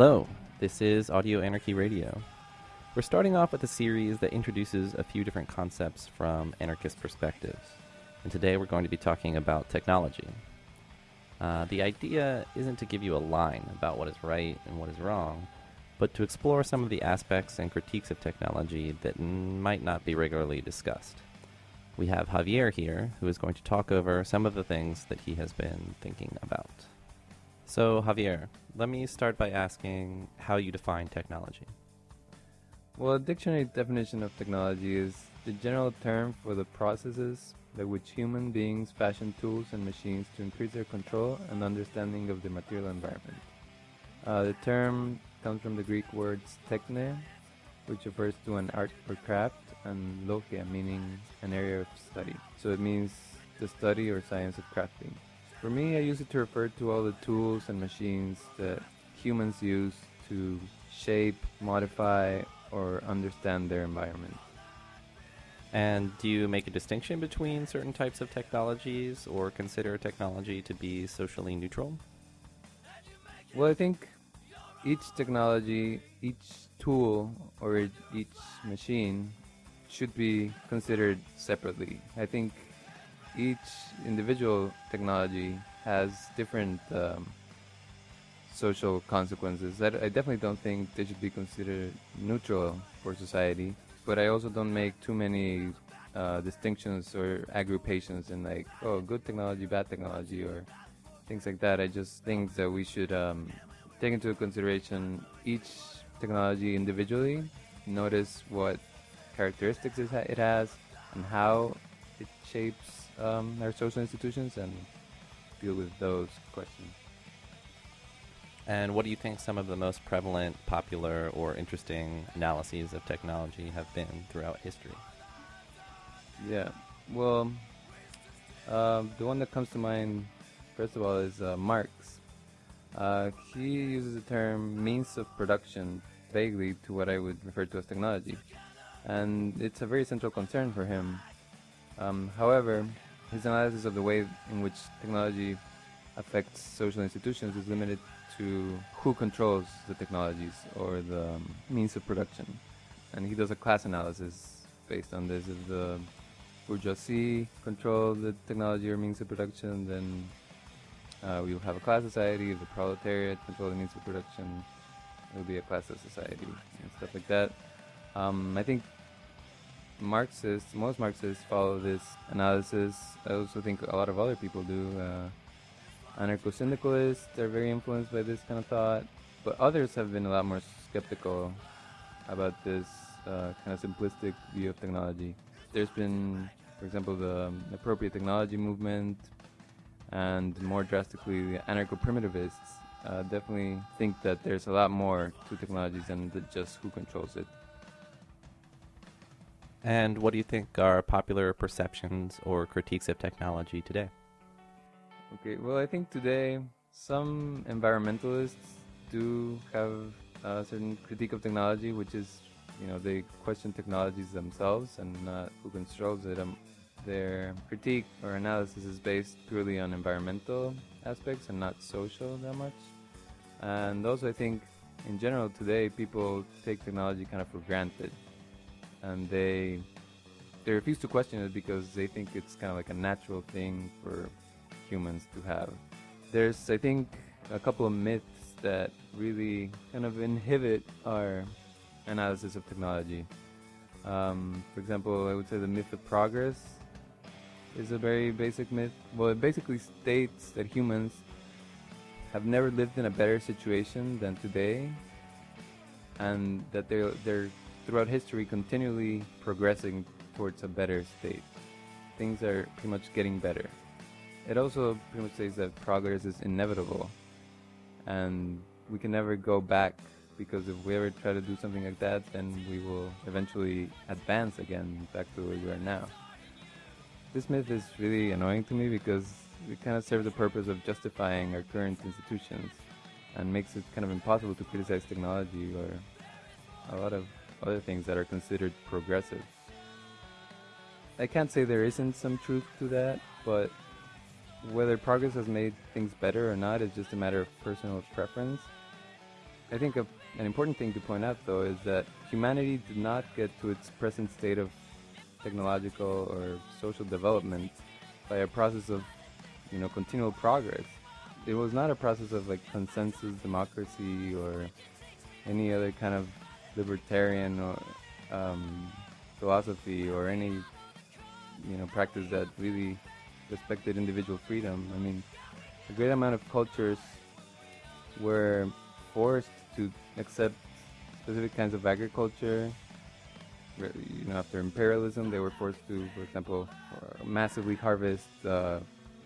Hello, this is Audio Anarchy Radio. We're starting off with a series that introduces a few different concepts from anarchist perspectives. And today we're going to be talking about technology. Uh, the idea isn't to give you a line about what is right and what is wrong, but to explore some of the aspects and critiques of technology that might not be regularly discussed. We have Javier here, who is going to talk over some of the things that he has been thinking about. So, Javier, let me start by asking how you define technology. Well, a dictionary definition of technology is the general term for the processes by which human beings fashion tools and machines to increase their control and understanding of the material environment. Uh, the term comes from the Greek words techne, which refers to an art or craft, and logia, meaning an area of study. So it means the study or science of crafting. For me, I use it to refer to all the tools and machines that humans use to shape, modify, or understand their environment. And do you make a distinction between certain types of technologies or consider technology to be socially neutral? Well, I think each technology, each tool, or each machine should be considered separately. I think each individual technology has different um, social consequences. I, I definitely don't think they should be considered neutral for society, but I also don't make too many uh, distinctions or agrupations in like, oh, good technology, bad technology, or things like that. I just think that we should um, take into consideration each technology individually, notice what characteristics it has, and how it shapes um, our social institutions, and deal with those questions. And what do you think some of the most prevalent, popular, or interesting analyses of technology have been throughout history? Yeah, well, um, the one that comes to mind, first of all, is uh, Marx. Uh, he uses the term means of production vaguely to what I would refer to as technology. And it's a very central concern for him. Um, however, his analysis of the way in which technology affects social institutions is limited to who controls the technologies or the um, means of production. And he does a class analysis based on this. If the bourgeoisie control the technology or means of production, then uh, we will have a class society. If the proletariat control the means of production, it will be a classless society and stuff like that. Um, I think Marxists, most Marxists follow this analysis. I also think a lot of other people do. Uh, Anarcho-syndicalists are very influenced by this kind of thought, but others have been a lot more skeptical about this uh, kind of simplistic view of technology. There's been, for example, the um, appropriate technology movement, and more drastically, the anarcho-primitivists uh, definitely think that there's a lot more to technologies than just who controls it. And what do you think are popular perceptions or critiques of technology today? Okay, well, I think today some environmentalists do have a certain critique of technology, which is, you know, they question technologies themselves and not who controls it. Um, their critique or analysis is based purely on environmental aspects and not social that much. And also, I think in general today, people take technology kind of for granted, and they they refuse to question it because they think it's kind of like a natural thing for humans to have. There's, I think, a couple of myths that really kind of inhibit our analysis of technology. Um, for example, I would say the myth of progress is a very basic myth. Well, it basically states that humans have never lived in a better situation than today, and that they're, they're throughout history continually progressing towards a better state. Things are pretty much getting better. It also pretty much says that progress is inevitable, and we can never go back because if we ever try to do something like that, then we will eventually advance again back to where we are now. This myth is really annoying to me because it kind of serves the purpose of justifying our current institutions and makes it kind of impossible to criticize technology or a lot of other things that are considered progressive. I can't say there isn't some truth to that, but whether progress has made things better or not is just a matter of personal preference. I think a, an important thing to point out, though, is that humanity did not get to its present state of technological or social development by a process of, you know, continual progress. It was not a process of like consensus democracy or any other kind of libertarian or um, philosophy or any, you know, practice that really respected individual freedom. I mean, a great amount of cultures were forced to accept specific kinds of agriculture. You know, after imperialism, they were forced to, for example, massively harvest uh,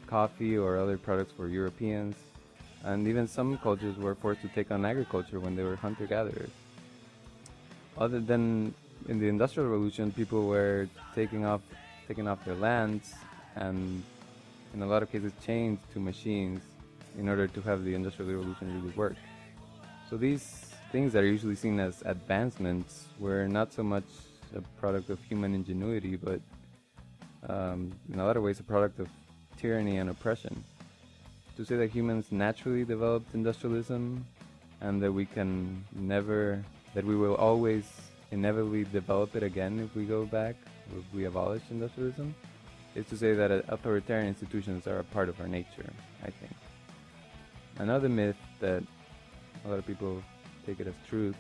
coffee or other products for Europeans. And even some cultures were forced to take on agriculture when they were hunter-gatherers. Other than in the Industrial Revolution, people were taking off, taking off their lands and in a lot of cases chained to machines in order to have the Industrial Revolution really work. So these things that are usually seen as advancements were not so much a product of human ingenuity, but um, in a lot of ways a product of tyranny and oppression. To say that humans naturally developed industrialism and that we can never, that we will always inevitably develop it again if we go back, if we abolish industrialism, is to say that uh, authoritarian institutions are a part of our nature, I think. Another myth that a lot of people take it as truth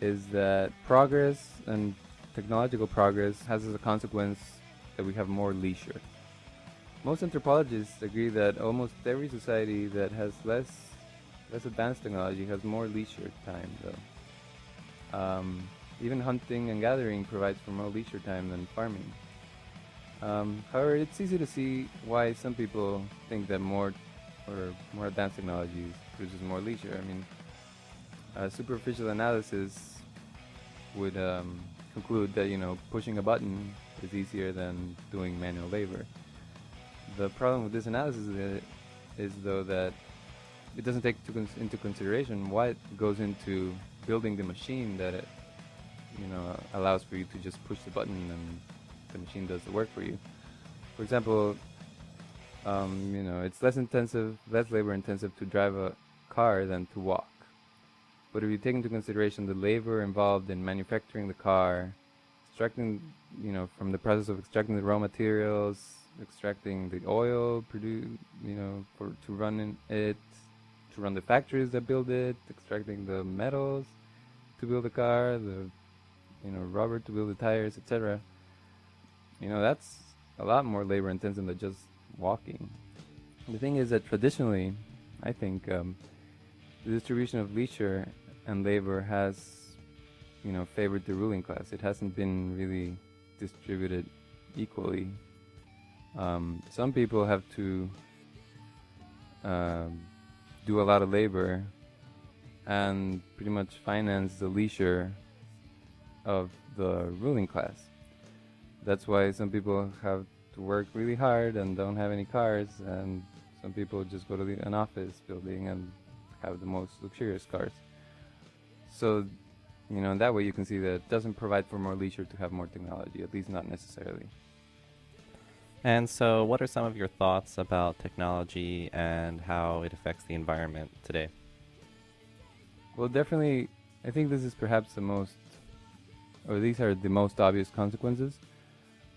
is that progress and technological progress has as a consequence that we have more leisure. Most anthropologists agree that almost every society that has less less advanced technology has more leisure time though. Um, even hunting and gathering provides for more leisure time than farming. Um, however, it's easy to see why some people think that more or more advanced technologies produces more leisure. I mean, a superficial analysis would um, conclude that you know pushing a button is easier than doing manual labor. The problem with this analysis is, is though that it doesn't take into consideration what goes into building the machine that it you know allows for you to just push the button and the machine does the work for you. For example, um, you know, it's less intensive, less labor intensive to drive a car than to walk. But if you take into consideration the labor involved in manufacturing the car, extracting, you know, from the process of extracting the raw materials, extracting the oil, produce, you know, for to run it, run the factories that build it, extracting the metals to build the car, the, you know, rubber to build the tires, etc. You know, that's a lot more labor intensive than just walking. The thing is that traditionally, I think um, the distribution of leisure and labor has, you know, favored the ruling class. It hasn't been really distributed equally. Um, some people have to uh, do a lot of labor and pretty much finance the leisure of the ruling class. That's why some people have to work really hard and don't have any cars, and some people just go to the, an office building and have the most luxurious cars. So, you know, that way you can see that it doesn't provide for more leisure to have more technology, at least not necessarily. And so, what are some of your thoughts about technology and how it affects the environment today? Well, definitely, I think this is perhaps the most, or these are the most obvious consequences.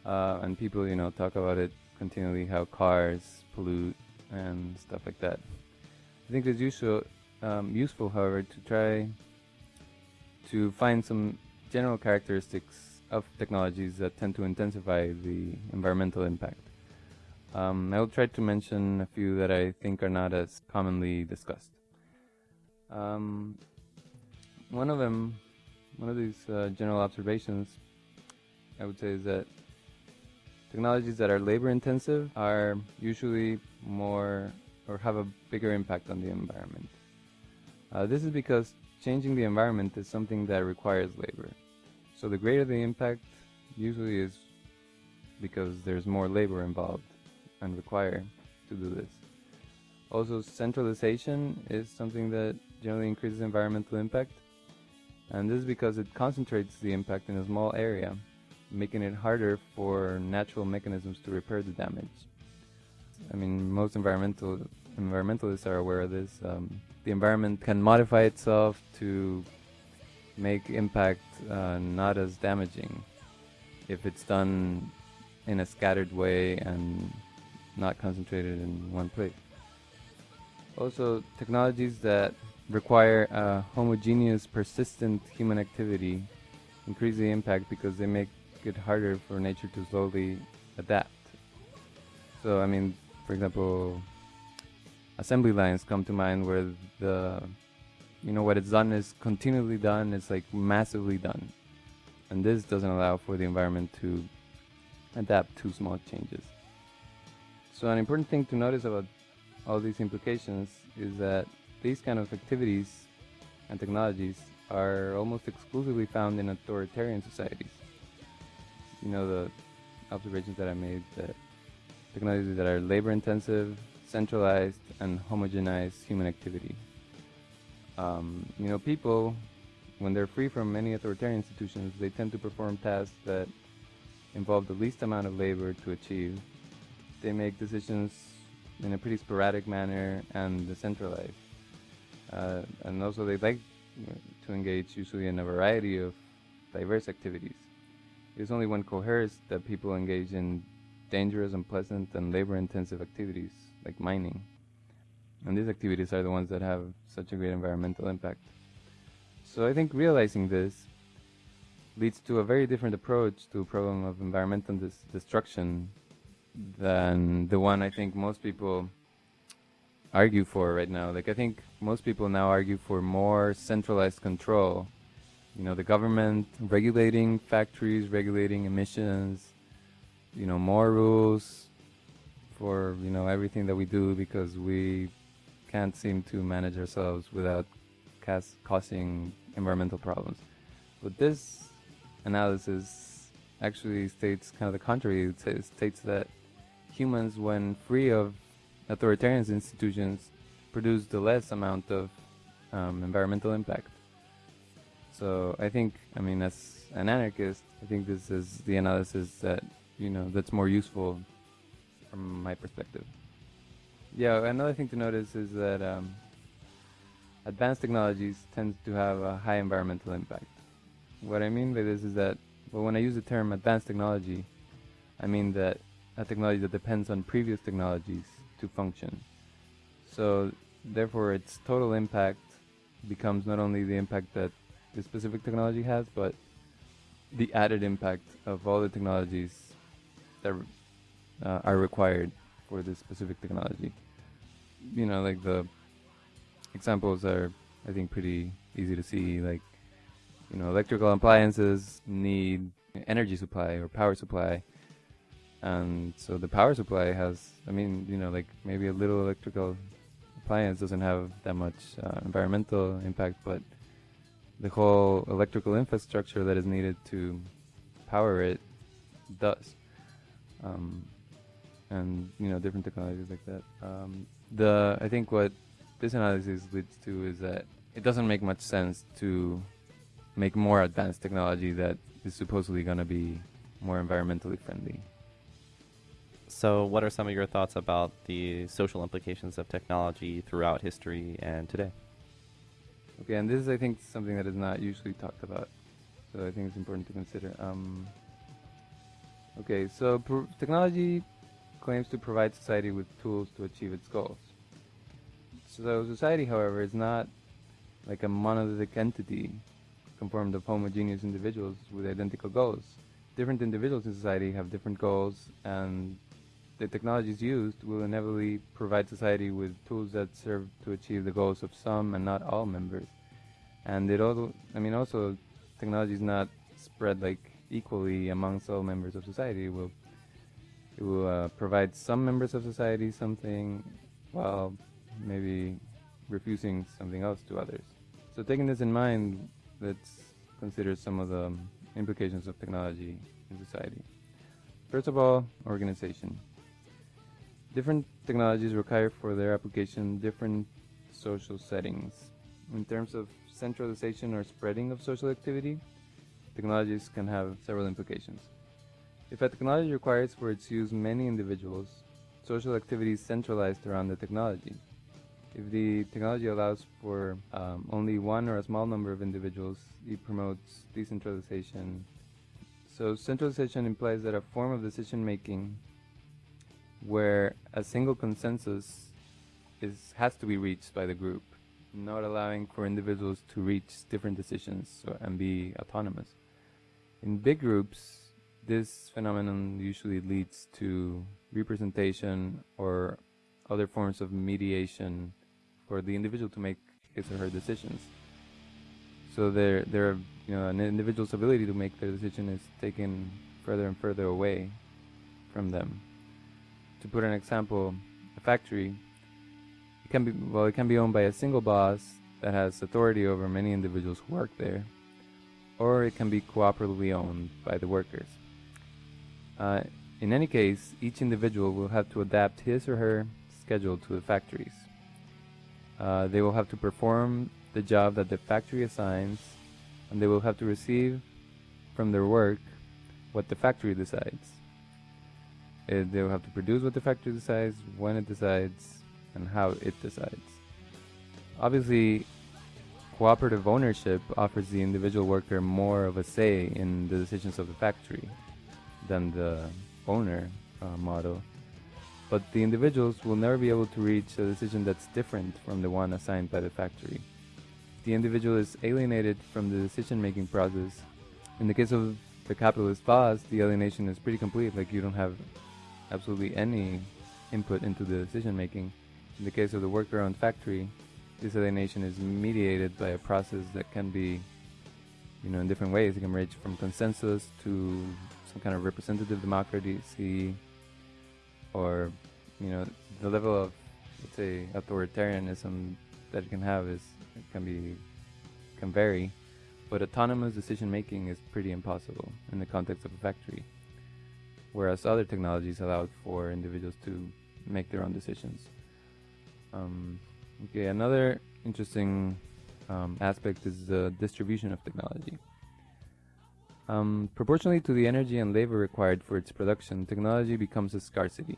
Uh, and people, you know, talk about it continually how cars pollute and stuff like that. I think it's useful, um, useful, however, to try to find some general characteristics of technologies that tend to intensify the environmental impact. Um, I will try to mention a few that I think are not as commonly discussed. Um, one of them, one of these uh, general observations, I would say, is that technologies that are labor intensive are usually more or have a bigger impact on the environment. Uh, this is because changing the environment is something that requires labor. So the greater the impact usually is because there's more labor involved and required to do this. Also, centralization is something that generally increases environmental impact. And this is because it concentrates the impact in a small area, making it harder for natural mechanisms to repair the damage. I mean, most environmental environmentalists are aware of this. Um, the environment can modify itself to make impact uh, not as damaging if it's done in a scattered way and not concentrated in one place. Also, technologies that require a homogeneous, persistent human activity increase the impact because they make it harder for nature to slowly adapt. So, I mean, for example, assembly lines come to mind where the, you know, what it's done is continually done, it's like massively done. And this doesn't allow for the environment to adapt to small changes. So an important thing to notice about all these implications is that these kind of activities and technologies are almost exclusively found in authoritarian societies. You know, the observations that I made that technologies that are labor intensive, centralized, and homogenize human activity. Um, you know, people, when they're free from many authoritarian institutions, they tend to perform tasks that involve the least amount of labor to achieve. They make decisions in a pretty sporadic manner and decentralized. Uh, and also they like to engage usually in a variety of diverse activities. It's only when coerced that people engage in dangerous, unpleasant, and labor-intensive activities like mining. And these activities are the ones that have such a great environmental impact. So I think realizing this leads to a very different approach to a problem of environmental destruction than the one I think most people argue for right now. Like I think most people now argue for more centralized control. You know, the government regulating factories, regulating emissions, you know, more rules for, you know, everything that we do because we can't seem to manage ourselves without cas- causing environmental problems. But this analysis actually states kind of the contrary. It states that humans, when free of authoritarian institutions, produce the less amount of um, environmental impact. So I think, I mean, as an anarchist, I think this is the analysis that you know that's more useful from my perspective. Yeah, another thing to notice is that um, advanced technologies tend to have a high environmental impact. What I mean by this is that, well, when I use the term advanced technology, I mean that a technology that depends on previous technologies to function. So, therefore, its total impact becomes not only the impact that the specific technology has, but the added impact of all the technologies that uh, are required for this specific technology. You know, like the examples are, I think, pretty easy to see. Like, you know, electrical appliances need energy supply or power supply. And so the power supply has, I mean, you know, like maybe a little electrical appliance doesn't have that much uh, environmental impact, but the whole electrical infrastructure that is needed to power it does. Um, and you know different technologies like that. Um, the I think what this analysis leads to is that it doesn't make much sense to make more advanced technology that is supposedly going to be more environmentally friendly. So, what are some of your thoughts about the social implications of technology throughout history and today? Okay, and this is, I think, something that is not usually talked about. So, I think it's important to consider. Um, okay, so pr- technology claims to provide society with tools to achieve its goals. So, society, however, is not like a monolithic entity conformed of homogeneous individuals with identical goals. Different individuals in society have different goals, and the technologies used will inevitably provide society with tools that serve to achieve the goals of some and not all members. And it also, I mean, also, technology is not spread like equally amongst all members of society. It will, will uh, provide some members of society something, while maybe refusing something else to others. So taking this in mind, let's consider some of the implications of technology in society. First of all, organization. Different technologies require for their application different social settings. In terms of centralization or spreading of social activity, technologies can have several implications. If a technology requires for its use many individuals, social activities centralized around the technology. If the technology allows for um, only one or a small number of individuals, it promotes decentralization. So centralization implies that a form of decision making where a single consensus is has to be reached by the group, not allowing for individuals to reach different decisions and be autonomous. In big groups, this phenomenon usually leads to representation or other forms of mediation for the individual to make his or her decisions. So there, there, you know, an individual's ability to make their decision is taken further and further away from them. To put an example, a factory, it can be well, it can be owned by a single boss that has authority over many individuals who work there, or it can be cooperatively owned by the workers. Uh, in any case, each individual will have to adapt his or her schedule to the factories. Uh, they will have to perform the job that the factory assigns, and they will have to receive from their work what the factory decides. Uh, they will have to produce what the factory decides, when it decides, and how it decides. Obviously, cooperative ownership offers the individual worker more of a say in the decisions of the factory than the owner uh, model but the individuals will never be able to reach a decision that's different from the one assigned by the factory. The individual is alienated from the decision-making process. In the case of the capitalist boss, the alienation is pretty complete, like you don't have absolutely any input into the decision-making. In the case of the worker-owned factory, this alienation is mediated by a process that can be, you know, in different ways. It can range from consensus to some kind of representative democracy or you know the level of let's say authoritarianism that it can have is can be can vary but autonomous decision making is pretty impossible in the context of a factory whereas other technologies allow for individuals to make their own decisions. Um, okay another interesting um, aspect is the distribution of technology um, proportionally to the energy and labor required for its production, technology becomes a scarcity.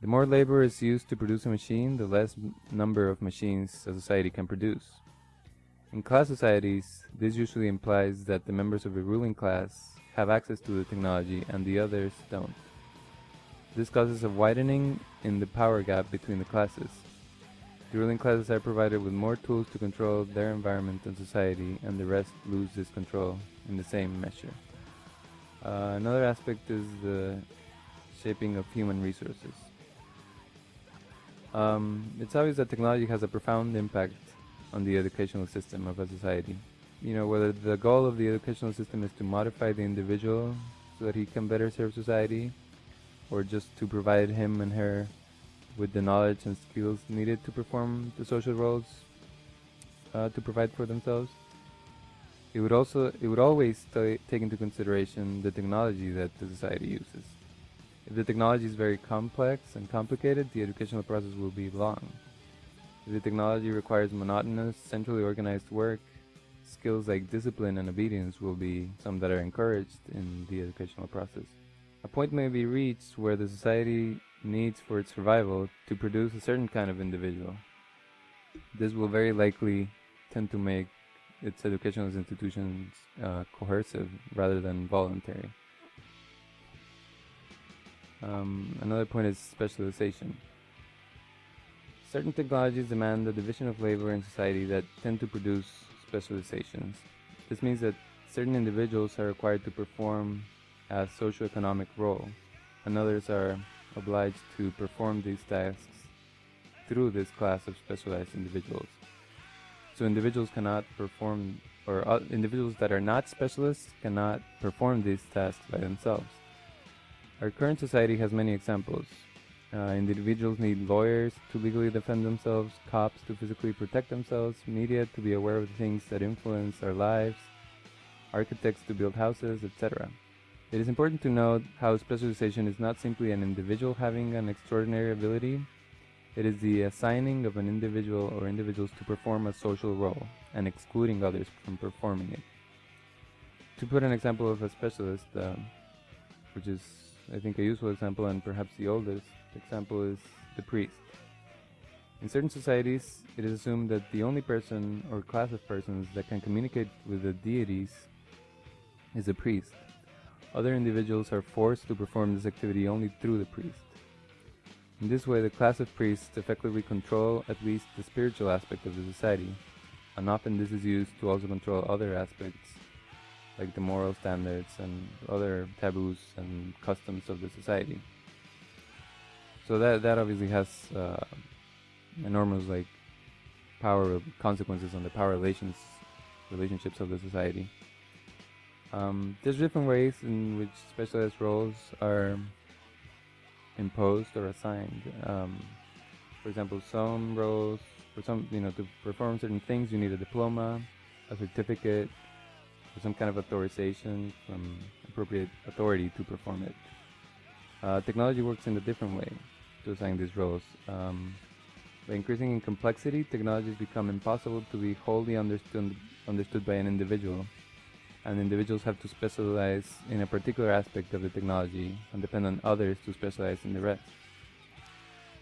The more labor is used to produce a machine, the less number of machines a society can produce. In class societies, this usually implies that the members of a ruling class have access to the technology and the others don't. This causes a widening in the power gap between the classes. The ruling classes are provided with more tools to control their environment and society, and the rest lose this control in the same measure. Uh, another aspect is the shaping of human resources. Um, it's obvious that technology has a profound impact on the educational system of a society. You know, whether the goal of the educational system is to modify the individual so that he can better serve society, or just to provide him and her with the knowledge and skills needed to perform the social roles uh, to provide for themselves. It would also it would always take into consideration the technology that the society uses. If the technology is very complex and complicated, the educational process will be long. If the technology requires monotonous, centrally organized work, skills like discipline and obedience will be some that are encouraged in the educational process. A point may be reached where the society needs for its survival to produce a certain kind of individual. This will very likely tend to make its educational institutions uh, coercive rather than voluntary. Um, another point is specialization. Certain technologies demand the division of labor in society that tend to produce specializations. This means that certain individuals are required to perform a socioeconomic role, and others are obliged to perform these tasks through this class of specialized individuals. So individuals cannot perform, or uh, individuals that are not specialists cannot perform these tasks by themselves. Our current society has many examples. Uh, individuals need lawyers to legally defend themselves, cops to physically protect themselves, media to be aware of the things that influence our lives, architects to build houses, etc. It is important to note how specialization is not simply an individual having an extraordinary ability, it is the assigning of an individual or individuals to perform a social role and excluding others from performing it. To put an example of a specialist, uh, which is I think, a useful example and perhaps the oldest example is the priest. In certain societies, it is assumed that the only person or class of persons that can communicate with the deities is a priest. Other individuals are forced to perform this activity only through the priest. In this way, the class of priests effectively control at least the spiritual aspect of the society, and often this is used to also control other aspects, like the moral standards and other taboos and customs of the society. So that that obviously has uh, enormous like power consequences on the power relations relationships of the society. Um, there's different ways in which specialized roles are imposed or assigned. Um, for example, some roles, for some, you know, to perform certain things, you need a diploma, a certificate, or some kind of authorization from appropriate authority to perform it. Uh, technology works in a different way to assign these roles. Um, by increasing in complexity, technologies become impossible to be wholly understood, understood by an individual and individuals have to specialize in a particular aspect of the technology and depend on others to specialize in the rest.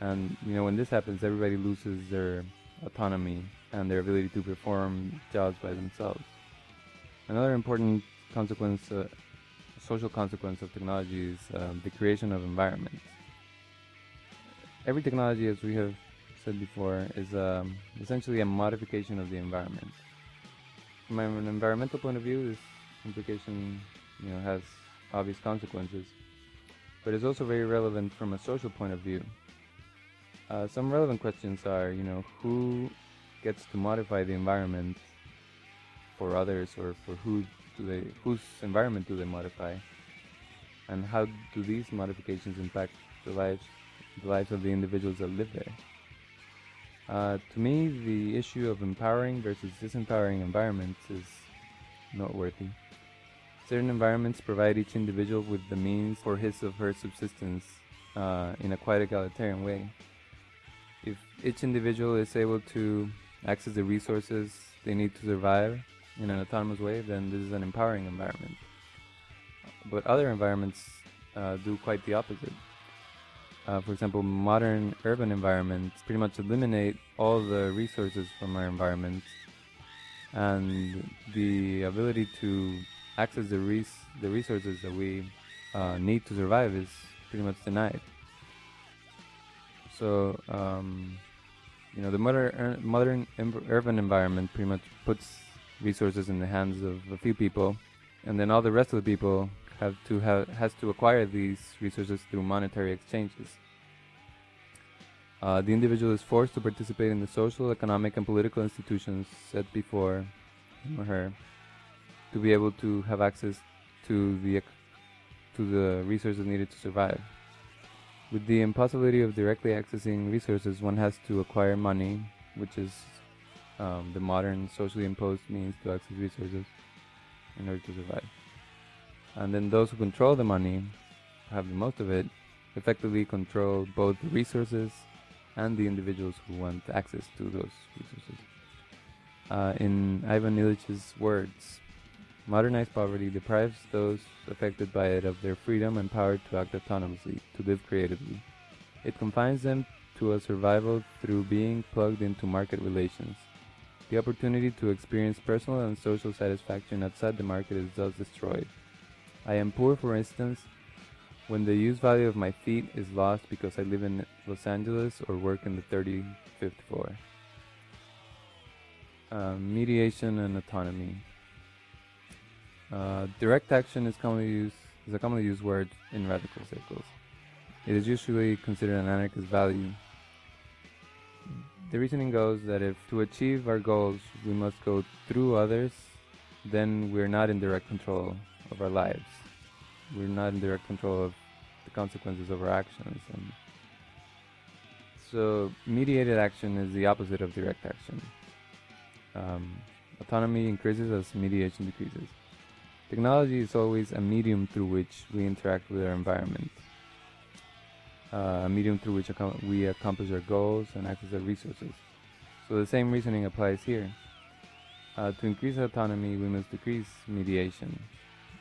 And you know, when this happens, everybody loses their autonomy and their ability to perform jobs by themselves. Another important consequence, uh, social consequence of technology is uh, the creation of environments. Every technology, as we have said before, is um, essentially a modification of the environment from an environmental point of view, this implication, you know, has obvious consequences, but it's also very relevant from a social point of view. Uh, some relevant questions are, you know, who gets to modify the environment for others, or for who do they, whose environment do they modify, and how do these modifications impact the lives, the lives of the individuals that live there? Uh, to me, the issue of empowering versus disempowering environments is noteworthy. Certain environments provide each individual with the means for his or her subsistence uh, in a quite egalitarian way. If each individual is able to access the resources they need to survive in an autonomous way, then this is an empowering environment. But other environments uh, do quite the opposite uh, for example, modern urban environments pretty much eliminate all the resources from our environment, and the ability to access the res- the resources that we uh, need to survive is pretty much denied. So, um, you know, the modern modern urban environment pretty much puts resources in the hands of a few people, and then all the rest of the people have to have has to acquire these resources through monetary exchanges. Uh, the individual is forced to participate in the social, economic, and political institutions set before him or her to be able to have access to the to the resources needed to survive. With the impossibility of directly accessing resources, one has to acquire money, which is um, the modern socially imposed means to access resources in order to survive. And then those who control the money, have the most of it, effectively control both the resources and the individuals who want access to those resources. Uh, in Ivan Illich's words, modernized poverty deprives those affected by it of their freedom and power to act autonomously, to live creatively. It confines them to a survival through being plugged into market relations. The opportunity to experience personal and social satisfaction outside the market is thus destroyed. I am poor, for instance, when the use value of my feet is lost because I live in Los Angeles or work in the 35th floor. Uh, mediation and autonomy. Uh, direct action is commonly used is a commonly used word in radical circles. It is usually considered an anarchist value. The reasoning goes that if to achieve our goals we must go through others, then we're not in direct control of our lives. We're not in direct control of the consequences of our actions. And so, mediated action is the opposite of direct action. Um, autonomy increases as mediation decreases. Technology is always a medium through which we interact with our environment, uh, a medium through which we accomplish our goals and access our resources. So the same reasoning applies here. Uh, to increase autonomy, we must decrease mediation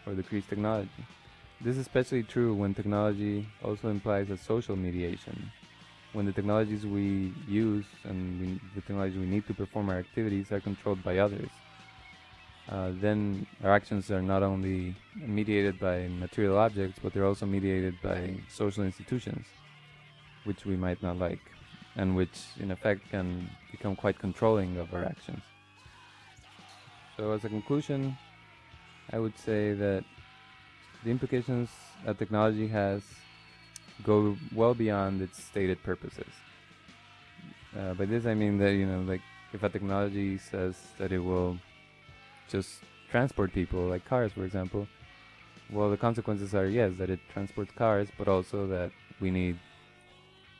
or decrease technology. this is especially true when technology also implies a social mediation. When the technologies we use and we, the technologies we need to perform our activities are controlled by others, uh, then our actions are not only mediated by material objects, but they're also mediated by social institutions, which we might not like, and which in effect can become quite controlling of our actions. So, as a conclusion, I would say that the implications that technology has go well beyond its stated purposes. Uh, by this I mean that you know, like if a technology says that it will just transport people, like cars, for example, well, the consequences are yes, that it transports cars, but also that we need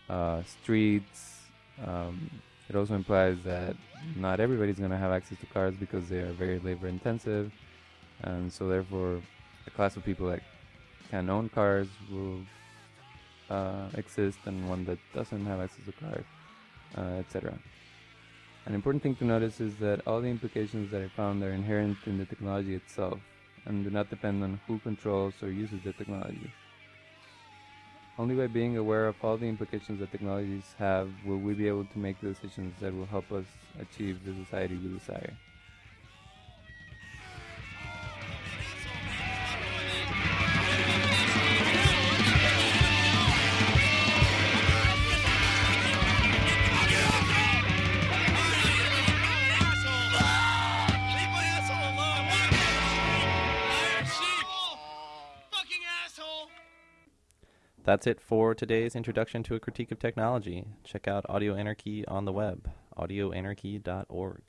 uh, streets. Um, it also implies that not everybody's going to have access to cars because they are very labor intensive, and so therefore a class of people that can own cars will uh, exist and one that doesn't have access to cars, uh, etc. An important thing to notice is that all the implications that I found are inherent in the technology itself and do not depend on who controls or uses the technology. Only by being aware of all the implications that technologies have will we be able to make the decisions that will help us achieve the society we desire. That's it for today's introduction to a critique of technology. Check out Audio Anarchy on the web, audioanarchy.org.